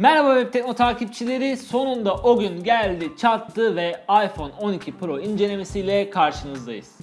Merhaba Web Tekno takipçileri. Sonunda o gün geldi, çattı ve iPhone 12 Pro incelemesiyle karşınızdayız.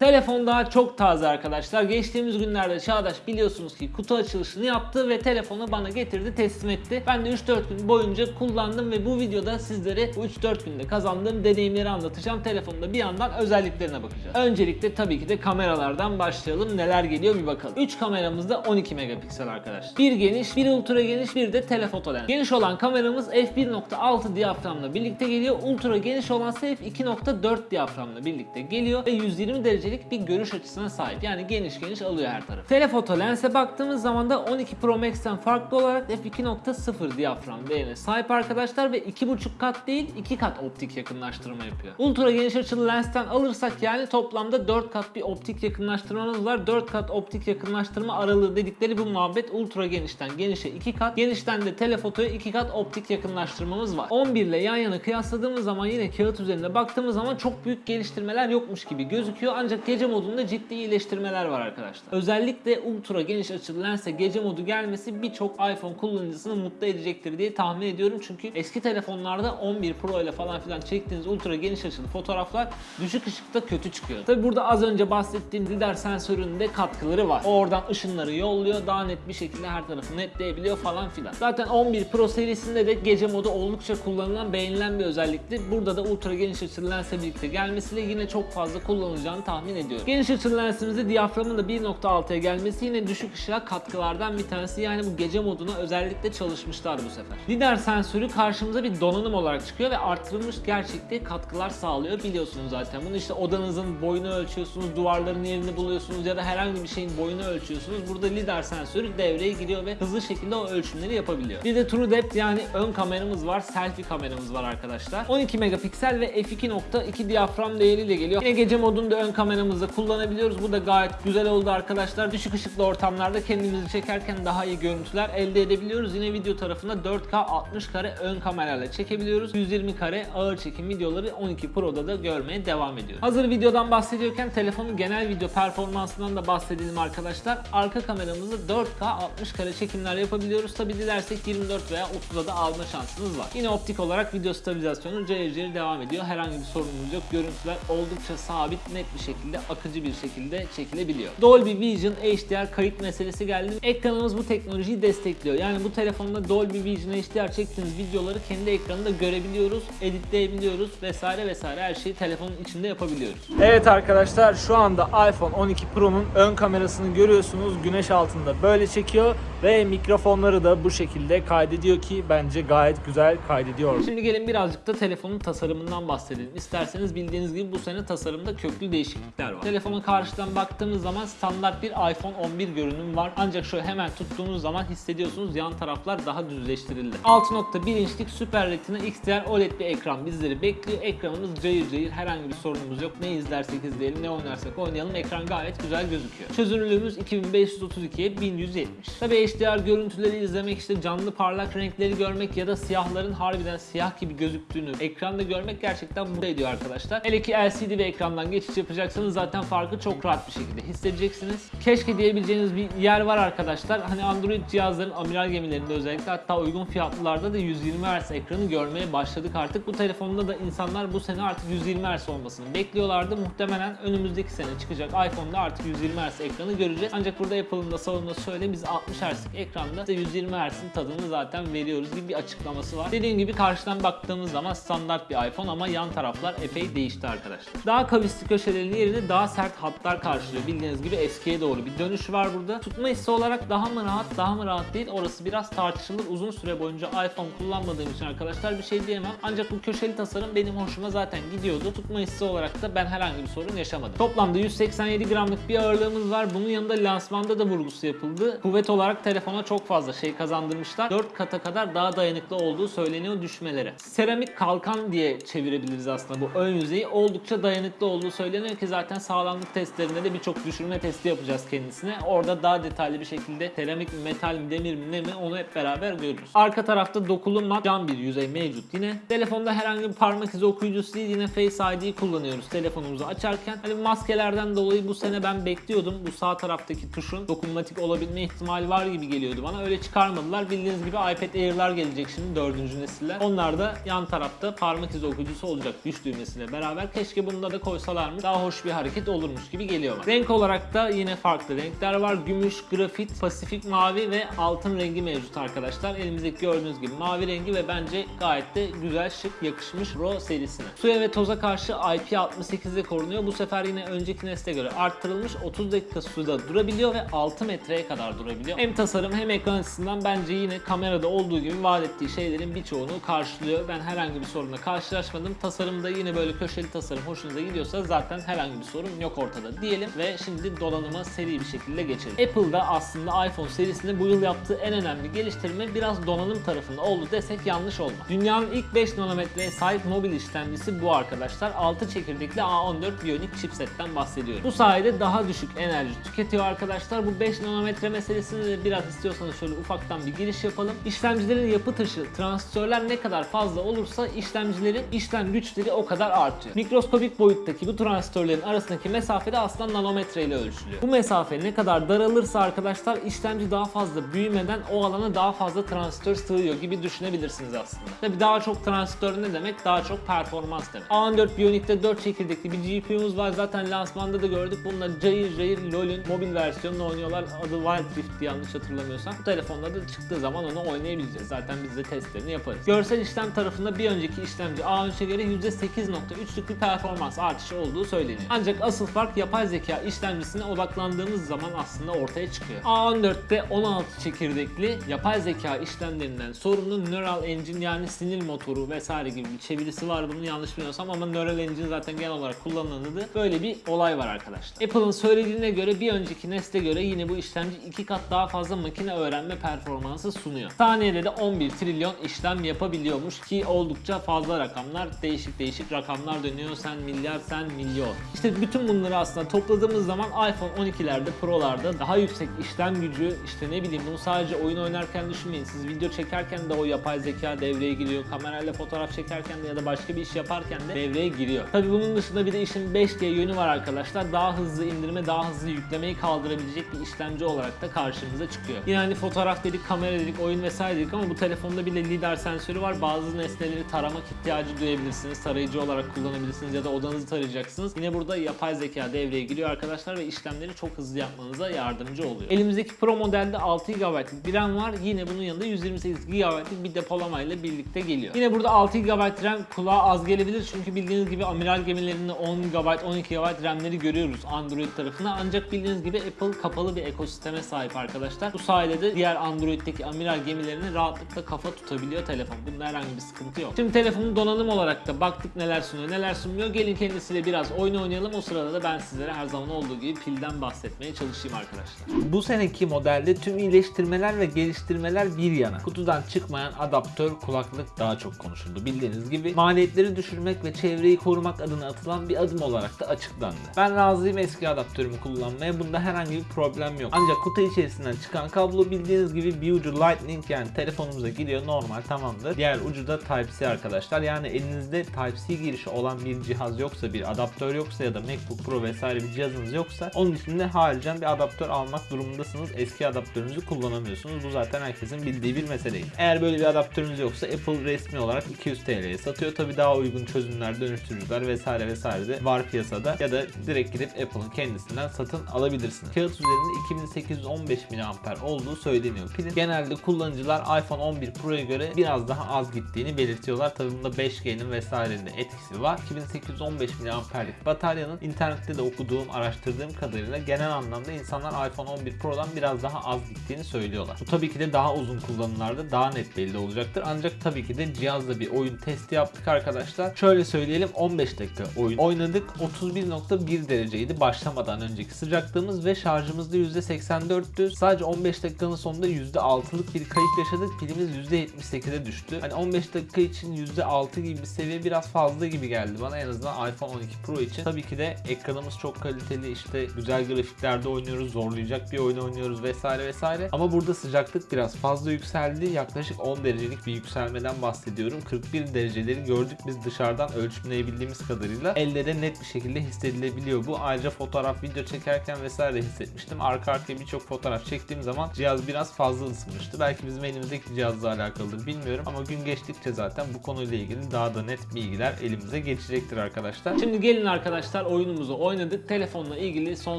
Telefon daha çok taze arkadaşlar. Geçtiğimiz günlerde Çağdaş biliyorsunuz ki kutu açılışını yaptı ve telefonu bana getirdi, teslim etti. Ben de 3-4 gün boyunca kullandım ve bu videoda sizlere bu 3-4 günde kazandığım deneyimleri anlatacağım. Telefonda bir yandan özelliklerine bakacağız. Öncelikle tabii ki de kameralardan başlayalım. Neler geliyor bir bakalım. 3 kameramız da 12 megapiksel arkadaşlar. Bir geniş, bir ultra geniş, bir de telefoto lens. Geniş olan kameramız f1.6 diyaframla birlikte geliyor. Ultra geniş olan ise f2.4 diyaframla birlikte geliyor ve 120 derecelik bir görüş açısına sahip. Yani geniş geniş alıyor her tarafı. Telefoto lense baktığımız zaman da 12 Pro Max'ten farklı olarak f2.0 diyafram değerine sahip arkadaşlar ve 2.5 kat değil 2 kat optik yakınlaştırma yapıyor. Ultra geniş açılı lensten alırsak yani toplamda 4 kat bir optik yakınlaştırmamız var. 4 kat optik yakınlaştırma aralığı dedikleri bu muhabbet ultra genişten genişe 2 kat, genişten de telefotoya 2 kat optik yakınlaştırmamız var. 11 ile yan yana kıyasladığımız zaman yine kağıt üzerinde baktığımız zaman çok büyük geliştirmeler yokmuş gibi gözüküyor. Ancak gece modunda ciddi iyileştirmeler var arkadaşlar. Özellikle ultra geniş açılı lense gece modu gelmesi birçok iPhone kullanıcısını mutlu edecektir diye tahmin ediyorum. Çünkü eski telefonlarda 11 Pro ile falan filan çektiğiniz ultra geniş açılı fotoğraflar düşük ışıkta kötü çıkıyor. Tabi burada az önce bahsettiğim lidar sensörünün de katkıları var. O oradan ışınları yolluyor. Daha net bir şekilde her tarafı netleyebiliyor falan filan. Zaten 11 Pro serisinde de gece modu oldukça kullanılan, beğenilen bir özellikti. Burada da ultra geniş açılı lensle birlikte gelmesiyle yine çok fazla kullanılacağını tahmin ediyorum. Geniş açılı lensimizde diyaframın da 1.6'ya gelmesi yine düşük ışığa katkılardan bir tanesi. Yani bu gece moduna özellikle çalışmışlar bu sefer. Lidar sensörü karşımıza bir donanım olarak çıkıyor ve artırılmış gerçekte katkılar sağlıyor biliyorsunuz zaten. Bunu işte odanızın boyunu ölçüyorsunuz, duvarların yerini buluyorsunuz ya da herhangi bir şeyin boyunu ölçüyorsunuz. Burada lidar sensörü devreye giriyor ve hızlı şekilde o ölçümleri yapabiliyor. Bir de True Depth yani ön kameramız var, selfie kameramız var arkadaşlar. 12 megapiksel ve f2.2 diyafram değeriyle geliyor. Yine gece modunda ön kameramızda kullanabiliyoruz. Bu da gayet güzel oldu arkadaşlar. Düşük ışıklı ortamlarda kendimizi çekerken daha iyi görüntüler elde edebiliyoruz. Yine video tarafında 4K 60 kare ön kamerayla çekebiliyoruz. 120 kare ağır çekim videoları 12 Pro'da da görmeye devam ediyoruz. Hazır videodan bahsediyorken telefonun genel video performansından da bahsedelim arkadaşlar. Arka kameramızda 4K 60 kare çekimler yapabiliyoruz. Tabi dilersek 24 veya 30'a da alma şansımız var. Yine optik olarak video stabilizasyonu cayır cayır devam ediyor. Herhangi bir sorunumuz yok. Görüntüler oldukça sabit, net bir şekilde, akıcı bir şekilde çekilebiliyor. Dolby Vision HDR kayıt meselesi geldi. Ekranımız bu teknolojiyi destekliyor. Yani bu telefonda Dolby Vision HDR çektiğiniz videoları kendi ekranında görebiliyoruz, editleyebiliyoruz vesaire vesaire her şeyi telefonun içinde yapabiliyoruz. Evet arkadaşlar şu anda iPhone 12 Pro'nun ön kamerasını görüyorsunuz. Güneş altında böyle çekiyor ve mikrofonları da bu şekilde kaydediyor ki bence gayet güzel kaydediyor. Şimdi gelin birazcık da telefonun tasarımından bahsedelim. İsterseniz bildiğiniz gibi bu sene tasarımda köklü değişiklikler var. Telefona karşıdan baktığımız zaman standart bir iPhone 11 görünüm var. Ancak şöyle hemen tuttuğunuz zaman hissediyorsunuz yan taraflar daha düzleştirildi. 6.1 inçlik Super Retina XDR OLED bir ekran bizleri bekliyor. Ekranımız cayır cayır herhangi bir sorunumuz yok. Ne izlersek izleyelim, ne oynarsak oynayalım. Ekran gayet güzel gözüküyor. Çözünürlüğümüz 2532'ye 1170. Tabi HDR görüntüleri izlemek işte canlı parlak renkleri görmek ya da siyahların harbiden siyah gibi gözüktüğünü ekranda görmek gerçekten mutlu ediyor arkadaşlar. Hele ki LCD ve ekrandan geçiş yapacaksanız zaten farkı çok rahat bir şekilde hissedeceksiniz. Keşke diyebileceğiniz bir yer var arkadaşlar. Hani Android cihazların amiral gemilerinde özellikle hatta uygun fiyatlılarda da 120 Hz ekranı görmeye başladık artık. Bu telefonda da insanlar bu sene artık 120 Hz olmasını bekliyorlardı. Muhtemelen önümüzdeki sene çıkacak iPhone'da artık 120 Hz ekranı göreceğiz. Ancak burada Apple'ın da savunması şöyle biz 60 Hz'lik ekranda size 120 Hz'in tadını zaten veriyoruz gibi bir açıklaması var. Dediğim gibi karşıdan baktığımız zaman standart bir iPhone ama yan taraflar epey değişti arkadaşlar. Daha kavisli köşelerin yerine daha sert hatlar karşılıyor. Bildiğiniz gibi eskiye doğru bir dönüş var burada. Tutma hissi olarak daha mı rahat, daha mı rahat değil orası biraz tartışılır. Uzun süre boyunca iPhone kullanmadığım için arkadaşlar bir şey diyemem. Ancak bu köşeli tasarım benim hoşuma zaten gidiyordu. Tutma hissi olarak da ben herhangi bir sorun yaşamadım. Toplamda 187 gramlık bir ağırlığımız var. Bunun yanında lansmanda da vurgusu yapıldı. Kuvvet olarak telefona çok fazla şey kazandırmışlar. 4 kata kadar daha dayanıklı olduğu söyleniyor düşmelere. Seramik kalkan diye çevirebiliriz aslında bu ön yüzeyi. Oldukça dayanıklı olduğu söyleniyor ki zaten Zaten sağlamlık testlerinde de birçok düşürme testi yapacağız kendisine. Orada daha detaylı bir şekilde seramik mi, metal mi, demir mi, ne mi onu hep beraber görürüz. Arka tarafta dokulu mat cam bir yüzey mevcut yine. Telefonda herhangi bir parmak izi okuyucusu değil yine Face ID kullanıyoruz telefonumuzu açarken. Hani maskelerden dolayı bu sene ben bekliyordum. Bu sağ taraftaki tuşun dokunmatik olabilme ihtimali var gibi geliyordu bana. Öyle çıkarmadılar. Bildiğiniz gibi iPad Air'lar gelecek şimdi dördüncü nesiller. Onlar da yan tarafta parmak izi okuyucusu olacak güç düğmesiyle beraber. Keşke bunda da koysalarmış. Daha hoş bir hareket olurmuş gibi geliyor bana. Renk olarak da yine farklı renkler var. Gümüş, grafit, pasifik mavi ve altın rengi mevcut arkadaşlar. Elimizdeki gördüğünüz gibi mavi rengi ve bence gayet de güzel, şık, yakışmış Pro serisine. Suya ve toza karşı IP68'de korunuyor. Bu sefer yine önceki nesle göre arttırılmış. 30 dakika suda durabiliyor ve 6 metreye kadar durabiliyor. Hem tasarım hem ekran açısından bence yine kamerada olduğu gibi vaat ettiği şeylerin birçoğunu karşılıyor. Ben herhangi bir sorunla karşılaşmadım. Tasarımda yine böyle köşeli tasarım hoşunuza gidiyorsa zaten herhangi bir sorun yok ortada diyelim ve şimdi donanıma seri bir şekilde geçelim. Apple'da aslında iPhone serisinde bu yıl yaptığı en önemli geliştirme biraz donanım tarafında oldu desek yanlış olmaz. Dünyanın ilk 5 nanometreye sahip mobil işlemcisi bu arkadaşlar. 6 çekirdekli A14 Bionic chipsetten bahsediyoruz. Bu sayede daha düşük enerji tüketiyor arkadaşlar. Bu 5 nanometre meselesini de biraz istiyorsanız şöyle ufaktan bir giriş yapalım. İşlemcilerin yapı taşı, transistörler ne kadar fazla olursa işlemcilerin işlem güçleri o kadar artıyor. Mikroskopik boyuttaki bu transistörlerin arasındaki mesafe de aslında nanometre ile ölçülüyor. Bu mesafe ne kadar daralırsa arkadaşlar işlemci daha fazla büyümeden o alana daha fazla transistör sığıyor gibi düşünebilirsiniz aslında. Tabi daha çok transistör ne demek? Daha çok performans demek. A14 Bionic'te 4 çekirdekli bir GPU'muz var. Zaten lansmanda da gördük. Bununla cayır cayır LoL'ün mobil versiyonunu oynuyorlar. Adı Wild Rift yanlış hatırlamıyorsam. Bu telefonda da çıktığı zaman onu oynayabileceğiz. Zaten biz de testlerini yaparız. Görsel işlem tarafında bir önceki işlemci A13'e göre %8.3'lük bir performans artışı olduğu söyleniyor. Ancak asıl fark yapay zeka işlemcisine odaklandığımız zaman aslında ortaya çıkıyor. A14'te 16 çekirdekli yapay zeka işlemlerinden sorumlu Neural Engine yani sinir motoru vesaire gibi bir çevirisi var bunu yanlış bilmiyorsam ama Neural Engine zaten genel olarak kullanılan adı. Böyle bir olay var arkadaşlar. Apple'ın söylediğine göre bir önceki nesle göre yine bu işlemci iki kat daha fazla makine öğrenme performansı sunuyor. Saniyede de 11 trilyon işlem yapabiliyormuş ki oldukça fazla rakamlar. Değişik değişik rakamlar dönüyor. Sen milyar, sen milyon. İşte bütün bunları aslında topladığımız zaman iPhone 12'lerde, Pro'larda daha yüksek işlem gücü, işte ne bileyim bunu sadece oyun oynarken düşünmeyin. Siz video çekerken de o yapay zeka devreye giriyor. Kamerayla fotoğraf çekerken de ya da başka bir iş yaparken de devreye giriyor. Tabi bunun dışında bir de işin 5G yönü var arkadaşlar. Daha hızlı indirme, daha hızlı yüklemeyi kaldırabilecek bir işlemci olarak da karşımıza çıkıyor. Yine hani fotoğraf dedik, kamera dedik, oyun vesaire dedik ama bu telefonda bile lidar sensörü var. Bazı nesneleri taramak ihtiyacı duyabilirsiniz. Tarayıcı olarak kullanabilirsiniz ya da odanızı tarayacaksınız. Yine burada yapay zeka devreye giriyor arkadaşlar ve işlemleri çok hızlı yapmanıza yardımcı oluyor. Elimizdeki Pro modelde 6 GB'lık bir RAM var. Yine bunun yanında 128 GB'lık bir depolamayla birlikte geliyor. Yine burada 6 GB RAM kulağa az gelebilir çünkü bildiğiniz gibi amiral gemilerinde 10 GB, 12 GB RAM'leri görüyoruz Android tarafına. Ancak bildiğiniz gibi Apple kapalı bir ekosisteme sahip arkadaşlar. Bu sayede de diğer Android'deki amiral gemilerini rahatlıkla kafa tutabiliyor telefon. Bunda herhangi bir sıkıntı yok. Şimdi telefonun donanım olarak da baktık neler sunuyor, neler sunmuyor. Gelin kendisiyle biraz oyun oynayalım. O sırada da ben sizlere her zaman olduğu gibi pilden bahsetmeye çalışayım arkadaşlar. Bu seneki modelde tüm iyileştirmeler ve geliştirmeler bir yana. Kutudan çıkmayan adaptör kulaklık daha çok konuşuldu. Bildiğiniz gibi maliyetleri düşürmek ve çevreyi korumak adına atılan bir adım olarak da açıklandı. Ben razıyım eski adaptörümü kullanmaya. Bunda herhangi bir problem yok. Ancak kutu içerisinden çıkan kablo bildiğiniz gibi bir ucu Lightning yani telefonumuza giriyor normal tamamdır. Diğer ucu da Type-C arkadaşlar. Yani elinizde Type-C girişi olan bir cihaz yoksa, bir adaptör yoksa ya da MacBook Pro vesaire bir cihazınız yoksa onun için de haricen bir adaptör almak durumundasınız. Eski adaptörünüzü kullanamıyorsunuz. Bu zaten herkesin bildiği bir meseleydi. Eğer böyle bir adaptörünüz yoksa Apple resmi olarak 200 TL'ye satıyor. Tabi daha uygun çözümler, dönüştürücüler vesaire vesaire de var piyasada. Ya da direkt gidip Apple'ın kendisinden satın alabilirsiniz. Kağıt üzerinde 2815 mAh olduğu söyleniyor. Pilin genelde kullanıcılar iPhone 11 Pro'ya göre biraz daha az gittiğini belirtiyorlar. Tabi bunda 5G'nin vesairenin etkisi var. 2815 mAh'lik bataryanın internette de okuduğum, araştırdığım kadarıyla genel anlamda insanlar iPhone 11 Pro'dan biraz daha az gittiğini söylüyorlar. Bu tabii ki de daha uzun kullanımlarda daha net belli olacaktır. Ancak tabii ki de cihazla bir oyun testi yaptık arkadaşlar. Şöyle söyleyelim 15 dakika oyun oynadık. 31.1 dereceydi başlamadan önceki sıcaklığımız ve şarjımızda %84'tü. Sadece 15 dakikanın sonunda %6'lık bir kayıp yaşadık. Pilimiz %78'e düştü. Hani 15 dakika için %6 gibi bir seviye biraz fazla gibi geldi bana en azından iPhone 12 Pro için. Tabii ki Belki de ekranımız çok kaliteli işte güzel grafiklerde oynuyoruz, zorlayacak bir oyun oynuyoruz vesaire vesaire. Ama burada sıcaklık biraz fazla yükseldi. Yaklaşık 10 derecelik bir yükselmeden bahsediyorum. 41 dereceleri gördük biz dışarıdan ölçümleyebildiğimiz kadarıyla. Elle de net bir şekilde hissedilebiliyor bu. Ayrıca fotoğraf, video çekerken vesaire hissetmiştim. Arka arkaya birçok fotoğraf çektiğim zaman cihaz biraz fazla ısınmıştı. Belki bizim elimizdeki cihazla alakalıdır bilmiyorum ama gün geçtikçe zaten bu konuyla ilgili daha da net bilgiler elimize geçecektir arkadaşlar. Şimdi gelin arkadaşlar oyunumuzu oynadık. Telefonla ilgili son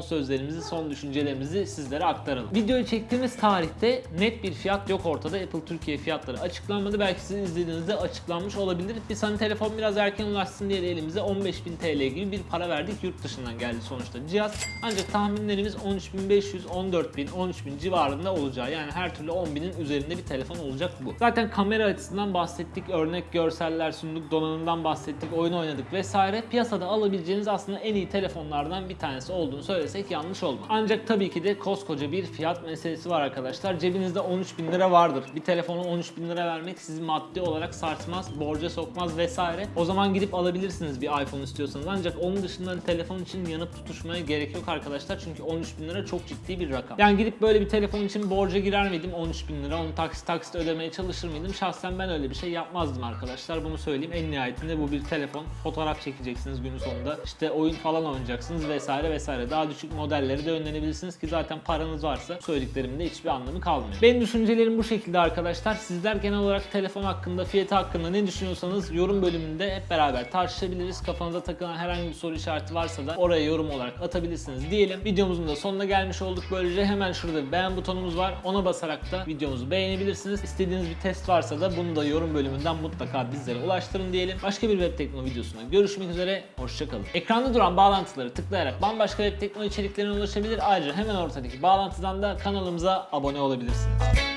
sözlerimizi, son düşüncelerimizi sizlere aktaralım. Videoyu çektiğimiz tarihte net bir fiyat yok ortada. Apple Türkiye fiyatları açıklanmadı. Belki sizin izlediğinizde açıklanmış olabilir. Biz hani telefon biraz erken ulaşsın diye elimize 15.000 TL gibi bir para verdik. Yurt dışından geldi sonuçta cihaz. Ancak tahminlerimiz 13.500, 14.000, 13.000 civarında olacağı. Yani her türlü 10.000'in üzerinde bir telefon olacak bu. Zaten kamera açısından bahsettik. Örnek görseller sunduk, donanımdan bahsettik, oyun oynadık vesaire. Piyasada alabileceğiniz aslında en iyi telefonlardan bir tanesi olduğunu söylesek yanlış olmaz. Ancak tabii ki de koskoca bir fiyat meselesi var arkadaşlar. Cebinizde 13.000 lira vardır. Bir telefonu 13.000 lira vermek sizi maddi olarak sarsmaz, borca sokmaz vesaire. O zaman gidip alabilirsiniz bir iPhone istiyorsanız. Ancak onun dışında telefon için yanıp tutuşmaya gerek yok arkadaşlar. Çünkü 13.000 lira çok ciddi bir rakam. Yani gidip böyle bir telefon için borca girer miydim 13.000 lira? Onu taksit taksit ödemeye çalışır mıydım? Şahsen ben öyle bir şey yapmazdım arkadaşlar. Bunu söyleyeyim. En nihayetinde bu bir telefon. Fotoğraf çekeceksiniz günün sonunda. İşte oyun falan oynayacaksınız vesaire vesaire. Daha düşük modelleri de önlenebilirsiniz ki zaten paranız varsa söylediklerimin de hiçbir anlamı kalmıyor. Benim düşüncelerim bu şekilde arkadaşlar. Sizler genel olarak telefon hakkında, fiyatı hakkında ne düşünüyorsanız yorum bölümünde hep beraber tartışabiliriz. Kafanıza takılan herhangi bir soru işareti varsa da oraya yorum olarak atabilirsiniz diyelim. Videomuzun da sonuna gelmiş olduk. Böylece hemen şurada bir beğen butonumuz var. Ona basarak da videomuzu beğenebilirsiniz. İstediğiniz bir test varsa da bunu da yorum bölümünden mutlaka bizlere ulaştırın diyelim. Başka bir web tekno videosunda görüşmek üzere. Hoşçakalın. Ekranda duran bağlantıları tıklayarak bambaşka web tekno içeriklerine ulaşabilir. Ayrıca hemen ortadaki bağlantıdan da kanalımıza abone olabilirsiniz.